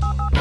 Bye.